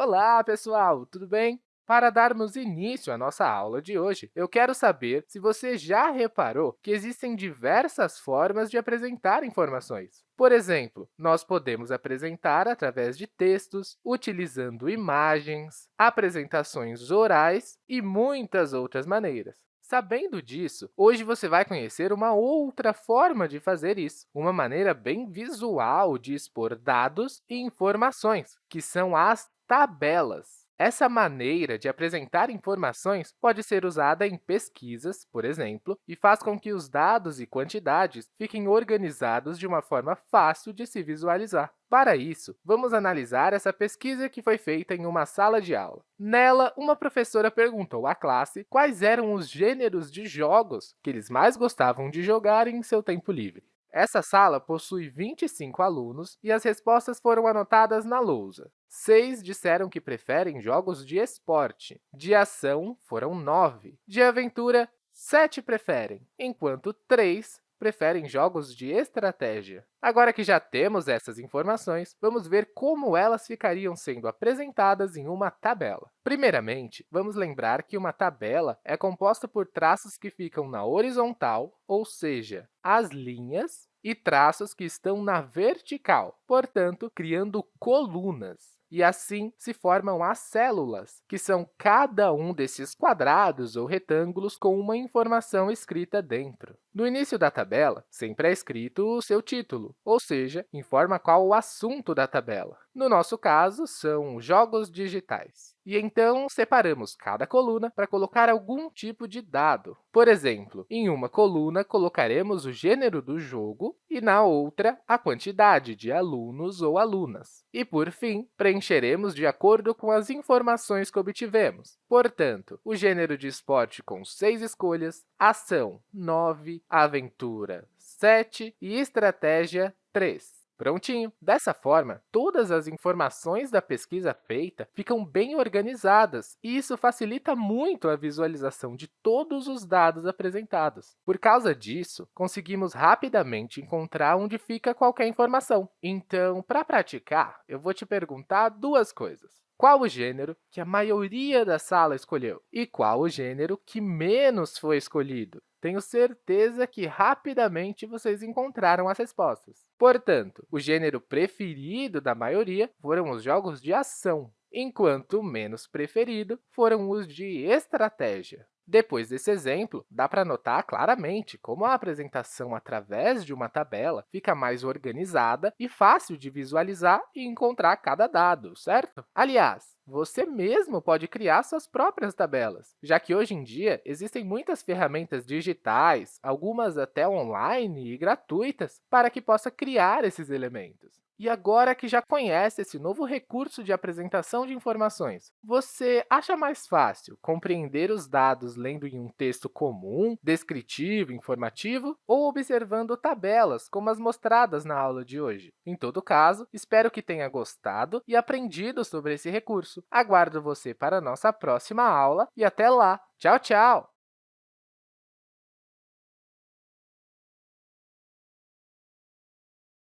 Olá, pessoal! Tudo bem? Para darmos início à nossa aula de hoje, eu quero saber se você já reparou que existem diversas formas de apresentar informações. Por exemplo, nós podemos apresentar através de textos, utilizando imagens, apresentações orais e muitas outras maneiras. Sabendo disso, hoje você vai conhecer uma outra forma de fazer isso, uma maneira bem visual de expor dados e informações, que são as tabelas. Essa maneira de apresentar informações pode ser usada em pesquisas, por exemplo, e faz com que os dados e quantidades fiquem organizados de uma forma fácil de se visualizar. Para isso, vamos analisar essa pesquisa que foi feita em uma sala de aula. Nela, uma professora perguntou à classe quais eram os gêneros de jogos que eles mais gostavam de jogar em seu tempo livre. Essa sala possui 25 alunos e as respostas foram anotadas na lousa. Seis disseram que preferem jogos de esporte. De ação, foram nove. De aventura, sete preferem, enquanto três preferem jogos de estratégia. Agora que já temos essas informações, vamos ver como elas ficariam sendo apresentadas em uma tabela. Primeiramente, vamos lembrar que uma tabela é composta por traços que ficam na horizontal, ou seja, as linhas, e traços que estão na vertical, portanto, criando colunas e assim se formam as células, que são cada um desses quadrados ou retângulos com uma informação escrita dentro. No início da tabela, sempre é escrito o seu título, ou seja, informa qual o assunto da tabela. No nosso caso, são jogos digitais. E então, separamos cada coluna para colocar algum tipo de dado. Por exemplo, em uma coluna, colocaremos o gênero do jogo e, na outra, a quantidade de alunos ou alunas. E, por fim, preencheremos de acordo com as informações que obtivemos. Portanto, o gênero de esporte com seis escolhas, ação 9, aventura 7 e estratégia 3. Prontinho! Dessa forma, todas as informações da pesquisa feita ficam bem organizadas, e isso facilita muito a visualização de todos os dados apresentados. Por causa disso, conseguimos rapidamente encontrar onde fica qualquer informação. Então, para praticar, eu vou te perguntar duas coisas. Qual o gênero que a maioria da sala escolheu? E qual o gênero que menos foi escolhido? Tenho certeza que rapidamente vocês encontraram as respostas. Portanto, o gênero preferido da maioria foram os jogos de ação, enquanto o menos preferido foram os de estratégia. Depois desse exemplo, dá para notar claramente como a apresentação através de uma tabela fica mais organizada e fácil de visualizar e encontrar cada dado, certo? Aliás, você mesmo pode criar suas próprias tabelas, já que hoje em dia existem muitas ferramentas digitais, algumas até online e gratuitas, para que possa criar esses elementos. E agora que já conhece esse novo recurso de apresentação de informações, você acha mais fácil compreender os dados lendo em um texto comum, descritivo, informativo, ou observando tabelas, como as mostradas na aula de hoje? Em todo caso, espero que tenha gostado e aprendido sobre esse recurso. Aguardo você para a nossa próxima aula e até lá! Tchau, tchau!